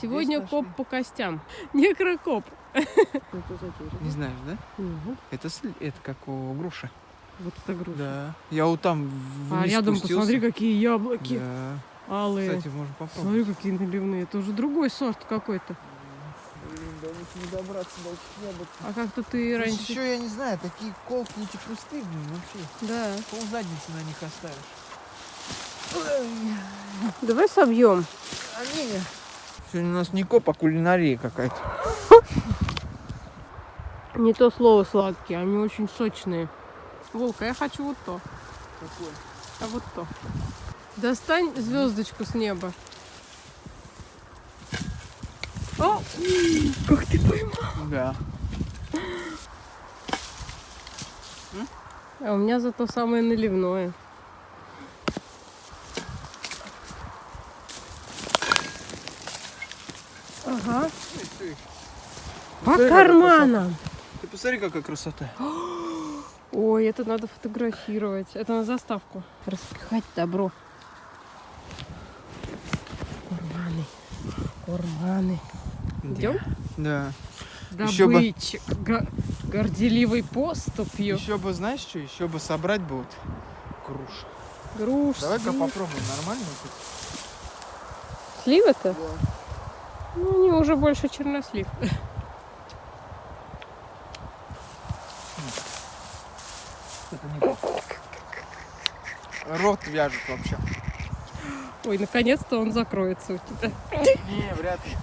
Сегодня Здесь коп нашли. по костям. Некрокоп. Не знаешь, да? Мгм. Это, сли- это как у груша. Вот это груша. Да. Я вот там А вниз рядом спустился. посмотри, какие яблоки Да. алые. Кстати, можно попробовать. Смотри, какие наливные. Это уже другой сорт какой-то. Блин, до них не добраться до этих яблок. А как-то ты раньше... еще, я не знаю, такие колкие эти кусты, блин, вообще. Да. Пол задницы на них оставишь. Давай собьем. Они... Сегодня у нас не коп, а кулинария какая-то. Не то слово сладкие, они очень сочные. Волка, я хочу вот то. Какой? А вот то. Достань звездочку с неба. О! Как ты поймал? Да. А у меня зато самое наливное. Ага. По карманам. Ты посмотри, какая красота. Ой, это надо фотографировать. Это на заставку. Распихать добро. Курманы. Курманы. Идем? Да. Бы- Добычек. Го- горделивой поступью. Еще бы, знаешь что, еще бы собрать бы вот груш. Груш. Давай-ка попробуем, нормально тут? Сливы-то? Ну, они уже больше чернослив. Это не то. Рот вяжет вообще. Ой, наконец-то он закроется у тебя. Не, вряд ли.